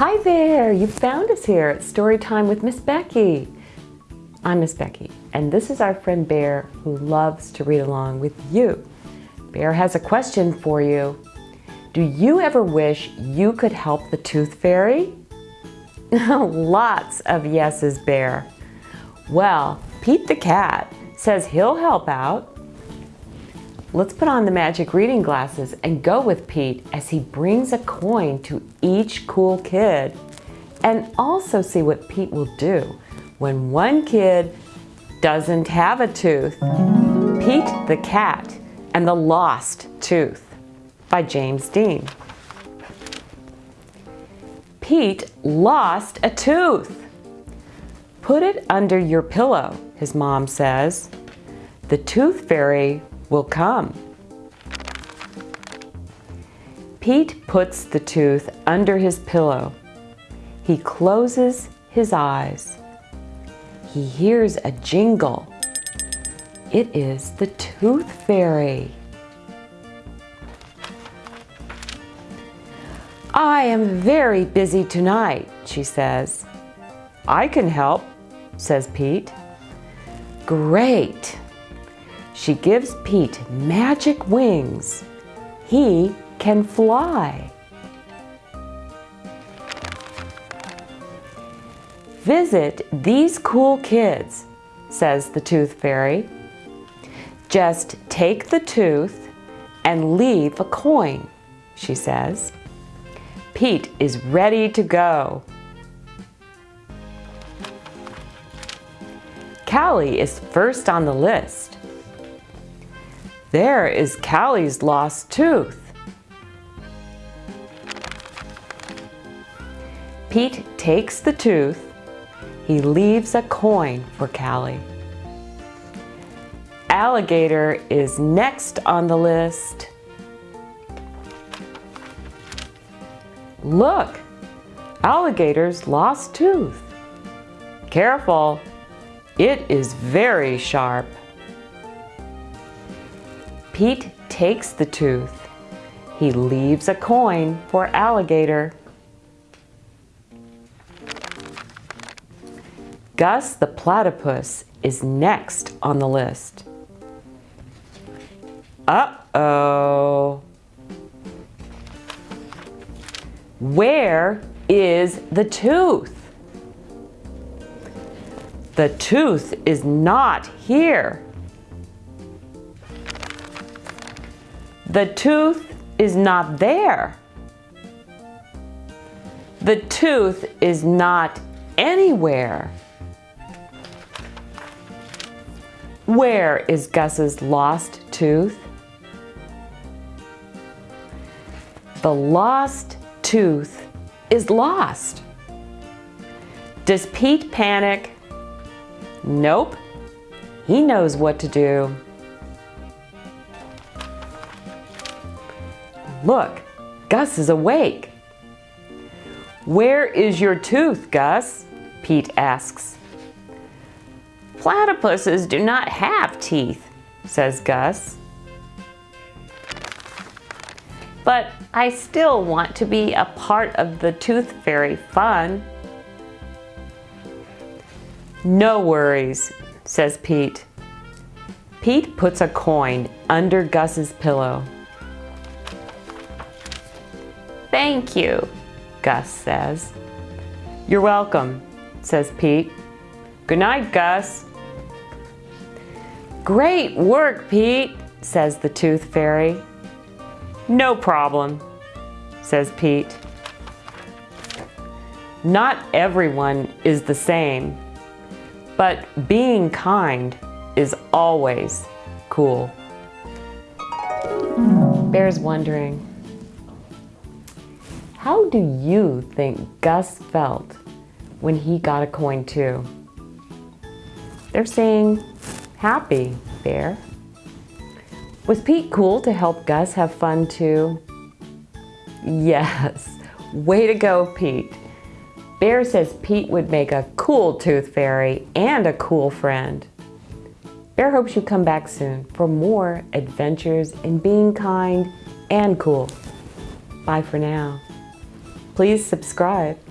Hi there, you found us here at Story Time with Miss Becky. I'm Miss Becky, and this is our friend Bear who loves to read along with you. Bear has a question for you. Do you ever wish you could help the Tooth Fairy? Lots of yeses, Bear. Well, Pete the cat says he'll help out. Let's put on the magic reading glasses and go with Pete as he brings a coin to each cool kid and also see what Pete will do when one kid doesn't have a tooth. Pete the Cat and the Lost Tooth by James Dean. Pete lost a tooth. Put it under your pillow, his mom says. The tooth fairy will come. Pete puts the tooth under his pillow. He closes his eyes. He hears a jingle. It is the tooth fairy. I am very busy tonight, she says. I can help, says Pete. Great, she gives Pete magic wings. He can fly. Visit these cool kids, says the Tooth Fairy. Just take the tooth and leave a coin, she says. Pete is ready to go. Callie is first on the list. There is Callie's lost tooth. Pete takes the tooth. He leaves a coin for Callie. Alligator is next on the list. Look, alligator's lost tooth. Careful, it is very sharp. Pete takes the tooth. He leaves a coin for Alligator. Gus the platypus is next on the list. Uh-oh. Where is the tooth? The tooth is not here. The tooth is not there. The tooth is not anywhere. Where is Gus's lost tooth? The lost tooth is lost. Does Pete panic? Nope. He knows what to do. Look, Gus is awake. Where is your tooth, Gus? Pete asks. Platypuses do not have teeth, says Gus. But I still want to be a part of the tooth fairy fun. No worries, says Pete. Pete puts a coin under Gus's pillow. Thank you, Gus says. You're welcome, says Pete. Good night, Gus. Great work, Pete, says the Tooth Fairy. No problem, says Pete. Not everyone is the same, but being kind is always cool. Bear's wondering, how do you think Gus felt when he got a coin too? They're saying, happy, Bear. Was Pete cool to help Gus have fun too? Yes, way to go, Pete. Bear says Pete would make a cool tooth fairy and a cool friend. Bear hopes you come back soon for more adventures in being kind and cool. Bye for now please subscribe.